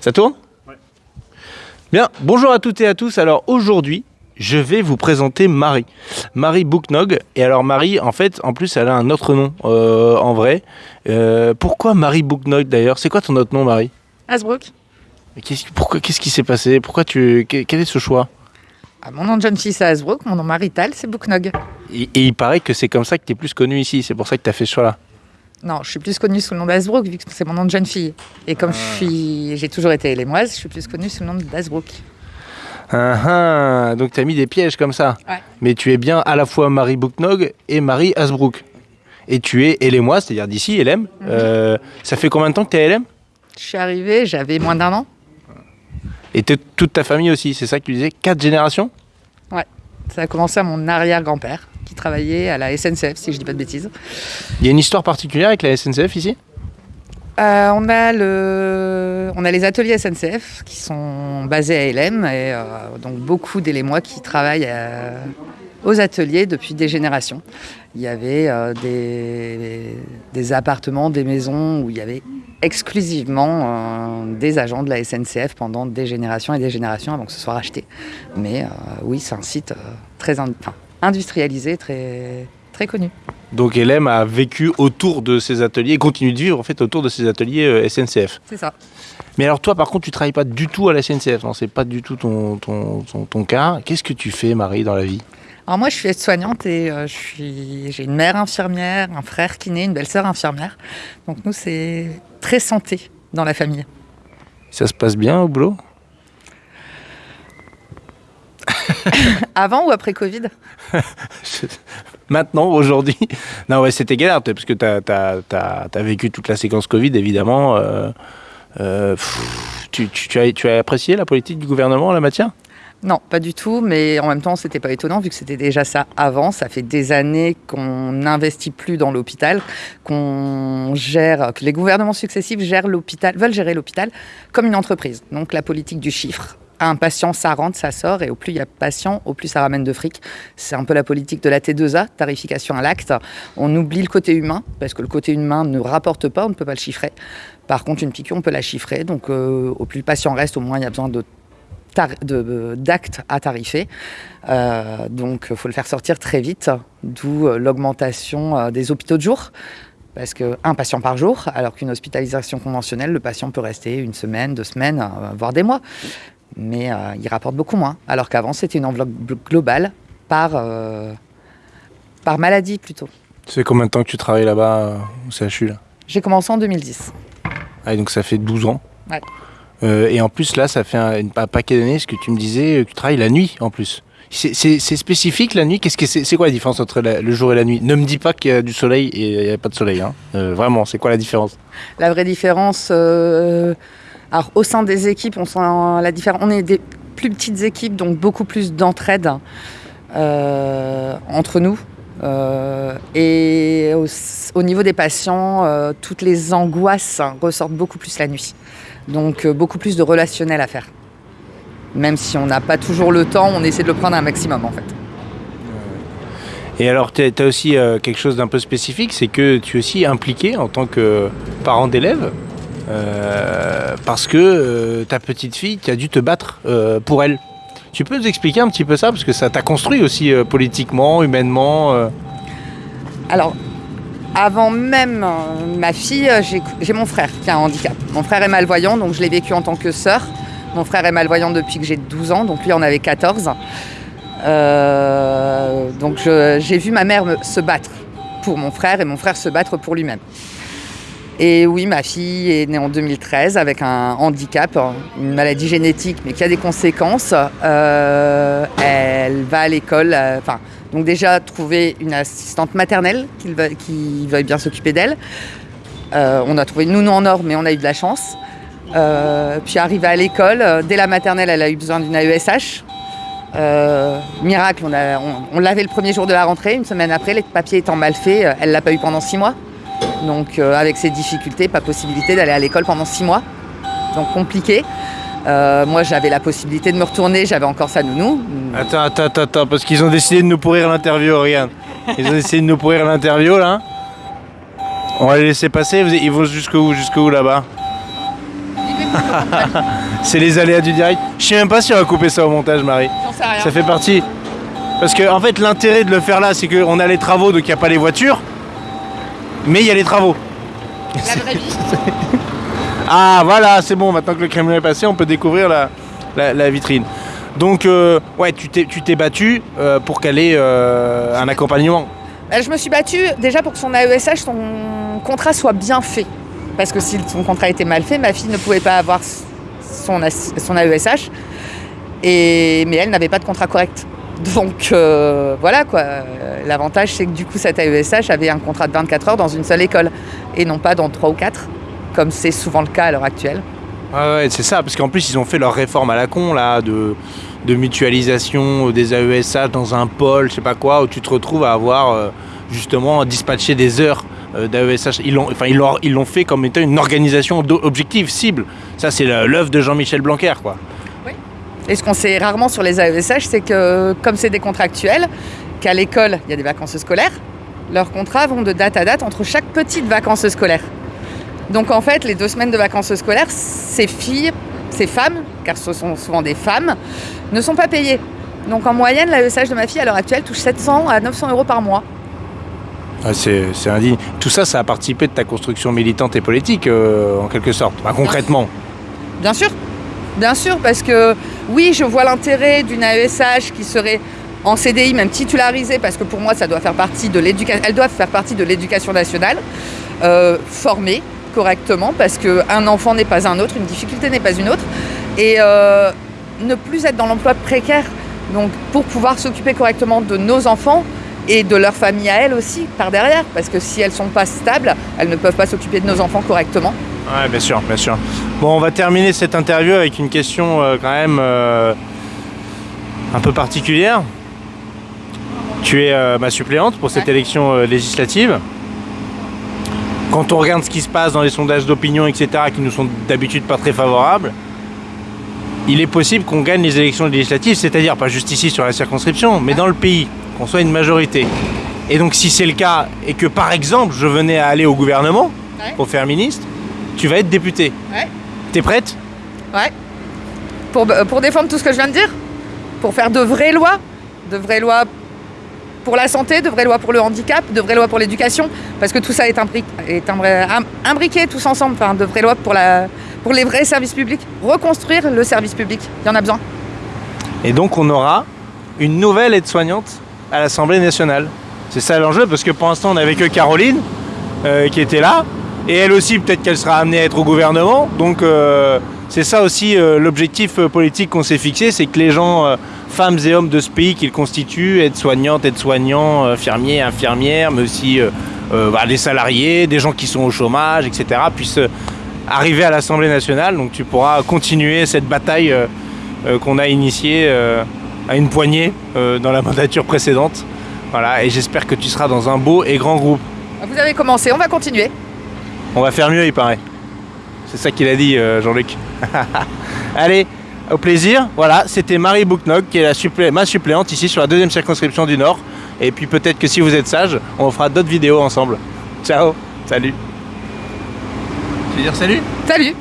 Ça tourne Bien, bonjour à toutes et à tous. Alors aujourd'hui, je vais vous présenter Marie. Marie Booknog. Et alors Marie, en fait, en plus, elle a un autre nom euh, en vrai. Euh, pourquoi Marie Booknog d'ailleurs? C'est quoi ton autre nom, Marie? Hasbrook. Qu'est-ce, qui- pourquoi, qu'est-ce qui s'est passé? Pourquoi tu, que- quel est ce choix? Ah, mon nom de jeune fille, c'est Hasbrook. Mon nom marital, c'est Booknog. et, et il paraît que c'est comme ça que tu es plus connu ici. C'est pour ça que tu as fait ce choix-là. Non, je suis plus connue sous le nom d'Hasbrook, vu que c'est mon nom de jeune fille. Et comme suis, j'ai toujours été élémoise, je suis plus connue sous le nom d'Hasbrook. Ah, ah, donc tu as mis des pièges comme ça. Ouais. Mais tu es bien à la fois Marie Booknog et Marie Hasbrook. Et tu es élémois, c'est-à-dire d'ici, LM. Euh, ça fait combien de temps que tu es LM Je suis arrivée, j'avais moins d'un an. Et toute ta famille aussi, c'est ça que tu disais? Quatre générations? Ça a commencé à mon arrière-grand-père, qui travaillait à la SNCF, si je dis pas de bêtises. Il y a une histoire particulière avec la SNCF ici? Euh, on, a le... on a les ateliers SNCF qui sont basés à LM, et euh, donc beaucoup d'élémois qui travaillent euh, aux ateliers depuis des générations. Il y avait euh, des, des appartements, des maisons où il y avait exclusivement des agents de la SNCF pendant des générations et des générations avant que ce soit racheté. Mais oui, c'est un site très in- enfin, industrialisé, très, très connu. Donc LM a vécu autour de ces ateliers, et continue de vivre en fait autour de ces ateliers euh, SNCF. C'est ça. Mais alors toi par contre tu travailles pas du tout à la SNCF, non c'est pas du tout ton, ton, ton, ton cas. Qu'est-ce que tu fais Marie dans la vie? Alors moi, je suis aide-soignante et euh, j'ai une mère infirmière, un frère kiné, une belle-sœur infirmière. Donc nous, c'est très santé dans la famille. Ça se passe bien au boulot? Avant ou après Covid? Maintenant, aujourd'hui Non ouais c'était galère parce que tu as, vécu toute la séquence Covid évidemment. Euh, euh, pff, tu, tu- tu as, tu as apprécié la politique du gouvernement en la matière? Non, pas du tout, mais en même temps, c'était pas étonnant vu que c'était déjà ça avant. Ça fait des années qu'on n'investit plus dans l'hôpital, qu'on gère, que les gouvernements successifs gèrent l'hôpital, veulent gérer l'hôpital comme une entreprise. Donc la politique du chiffre. Un patient, ça rentre, ça sort, et au plus il y a de patients, au plus ça ramène de fric. C'est un peu la politique de la T2A, tarification à l'acte. On oublie le côté humain, parce que le côté humain ne rapporte pas, on ne peut pas le chiffrer. Par contre, une piqûre, on peut la chiffrer. Donc, euh, au plus le patient reste, au moins il y a besoin d'actes à tarifer. Euh, donc, il faut le faire sortir très vite, d'où euh, l'augmentation euh, des hôpitaux de jour. Parce qu'un patient par jour, alors qu'une hospitalisation conventionnelle, le patient peut rester une semaine, deux semaines, euh, voire des mois. Mais euh, il rapporte beaucoup moins. Alors qu'avant, c'était une enveloppe gl- globale par, euh, par maladie plutôt. Fait combien de temps que tu travailles là-bas euh, au CHU là? J'ai commencé en 2010. Ah, donc ça fait 12 ans? Ouais. Euh, et en plus, là, ça fait un, paquet d'années, ce que tu me disais, que tu travailles la nuit en plus. C'est- C'est c'est spécifique la nuit? Qu'est-ce que c'est C'est quoi la différence entre la- le jour et la nuit? Ne me dis pas qu'il y a du soleil et il n'y a pas de soleil. Hein. Euh, vraiment, c'est quoi la différence? La vraie différence, euh, alors au sein des équipes, on sent la différence. On est des plus petites équipes, donc beaucoup plus d'entraide euh, entre nous. Euh, et au, au niveau des patients, euh, toutes les angoisses ressortent beaucoup plus la nuit. Donc beaucoup plus de relationnel à faire. Même si on n'a pas toujours le temps, on essaie de le prendre un maximum en fait. Et alors, tu as aussi quelque chose d'un peu spécifique, c'est que tu es aussi impliqué en tant que parent d'élève, euh, parce que euh, ta petite fille, tu as dû te battre euh, pour elle. Tu peux nous expliquer un petit peu ça, parce que ça t'a construit aussi politiquement, humainement. Alors, avant même ma fille, j'ai mon frère qui a un handicap. Mon frère est malvoyant, donc je l'ai vécu en tant que sœur. Mon frère est malvoyant depuis que j'ai 12 ans, donc lui en avait 14. Euh, donc j'ai vu ma mère se battre pour mon frère et mon frère se battre pour lui-même. Et oui, ma fille est née en 2013 avec un handicap, une maladie génétique, mais qui a des conséquences. Euh, elle va à l'école, euh, enfin, donc déjà trouver une assistante maternelle qui, veuille bien s'occuper d'elle. Euh, on a trouvé une nounou en or, mais on a eu de la chance. Puis arrivée à l'école, dès la maternelle, elle a eu besoin d'une AESH. Miracle, on, l'avait le premier jour de la rentrée. Une semaine après, les papiers étant mal faits, elle l'a pas eu pendant six mois. Donc euh, avec ces difficultés, pas possibilité d'aller à l'école pendant six mois. Donc compliqué. Euh, moi, j'avais la possibilité de me retourner, j'avais encore sa nounou. Attends, attends, attends, attends, parce qu'ils ont décidé de nous pourrir l'interview, regarde. Ils ont décidé de nous pourrir l'interview, là. On va les laisser passer, ils vont jusqu'où Jusqu'où là-bas? C'est les aléas du direct. Je sais même pas si on va couper ça au montage, Marie. J'en sais rien. Ça fait partie. Parce que en fait l'intérêt de le faire là, c'est qu'on a les travaux, donc il n'y a pas les voitures. Mais il y a les travaux. La vraie vie. Ah voilà, c'est bon, maintenant que le crémier est passé, on peut découvrir la, la- la vitrine. Donc euh, ouais, tu t'es, tu t'es battu euh, pour qu'elle ait euh, un accompagnement. Je me suis battue déjà pour que son AESH, son contrat soit bien fait. Parce que si son contrat était mal fait, ma fille ne pouvait pas avoir son, AS son AESH. Et, mais elle n'avait pas de contrat correct. Donc euh, voilà quoi. Euh, L'avantage, c'est que du coup, cet AESH avait un contrat de 24 heures dans une seule école et non pas dans 3 ou 4, comme c'est souvent le cas à l'heure actuelle. Ouais, ouais, c'est ça, parce qu'en plus ils ont fait leur réforme à la con là, de, mutualisation des AESH dans un pôle, je sais pas quoi, où tu te retrouves à avoir euh, justement dispatché des heures euh, d'AESH. Ils l'ont, ils l'ont, ils l'ont fait comme étant une organisation objective, cible. Ça c'est l'œuvre de Jean-Michel Blanquer quoi. Et ce qu'on sait rarement sur les AESH, c'est que comme c'est des contractuels, qu'à l'école, il y a des vacances scolaires, leurs contrats vont de date à date entre chaque petite vacances scolaires. Donc en fait, les deux semaines de vacances scolaires, ces filles, ces femmes, car ce sont souvent des femmes, ne sont pas payées. Donc en moyenne, l'AESH de ma fille à l'heure actuelle touche 700 à 900 euros par mois. Ouais, c'est, indigne. Tout ça, ça a participé de ta construction militante et politique euh, en quelque sorte, concrètement. Bien sûr, bien sûr, parce que oui, je vois l'intérêt d'une AESH qui serait en CDI, même titularisée, parce que pour moi, ça doit faire partie de l'éducation. Elles doivent faire partie de l'éducation nationale, euh, formée correctement, parce qu'un enfant n'est pas un autre, une difficulté n'est pas une autre, et euh, ne plus être dans l'emploi précaire. Donc, pour pouvoir s'occuper correctement de nos enfants et de leur famille à elles aussi par derrière, parce que si elles sont pas stables, elles ne peuvent pas s'occuper de nos enfants correctement. Ouais, bien sûr, bien sûr. Bon, on va terminer cette interview avec une question euh, quand même euh, un peu particulière. Tu es euh, ma suppléante pour cette Ouais. élection législative. Quand on regarde ce qui se passe dans les sondages d'opinion, etc., qui nous sont d'habitude pas très favorables, il est possible qu'on gagne les élections législatives, c'est-à-dire pas juste ici sur la circonscription, mais dans le pays, qu'on soit une majorité. Et donc si c'est le cas, et que par exemple je venais à aller au gouvernement Ouais. pour faire ministre, tu vas être député. Ouais. T'es prête? Ouais. Pour, euh, pour défendre tout ce que je viens de dire? Pour faire de vraies lois? De vraies lois pour la santé, de vraies lois pour le handicap, de vraies lois pour l'éducation? Parce que tout ça est, imbri- est imbri- im- imbriqué tous ensemble. Enfin, de vraies lois pour, la, pour les vrais services publics. Reconstruire le service public. Il y en a besoin. Et donc on aura une nouvelle aide-soignante à l'Assemblée nationale. C'est ça l'enjeu, parce que pour l'instant on n'avait que Caroline euh, qui était là. Et elle aussi, peut-être qu'elle sera amenée à être au gouvernement. Donc euh, c'est ça aussi euh, l'objectif euh, politique qu'on s'est fixé, c'est que les gens, femmes et hommes de ce pays qu'ils constituent, aides-soignantes, aides-soignants, infirmiers, infirmières, mais aussi bah, des salariés, des gens qui sont au chômage, etc., puissent arriver à l'Assemblée nationale. Donc tu pourras continuer cette bataille qu'on a initiée à une poignée dans la mandature précédente. Voilà, et j'espère que tu seras dans un beau et grand groupe. Vous avez commencé, on va continuer. On va faire mieux, il paraît. C'est ça qu'il a dit, euh, Jean-Luc. Allez, au plaisir. Voilà, c'était Marie Bouknog, qui est la supplé- ma suppléante ici sur la deuxième circonscription du Nord. Et puis peut-être que si vous êtes sage, on fera d'autres vidéos ensemble. Ciao, salut. Tu veux dire salut? Salut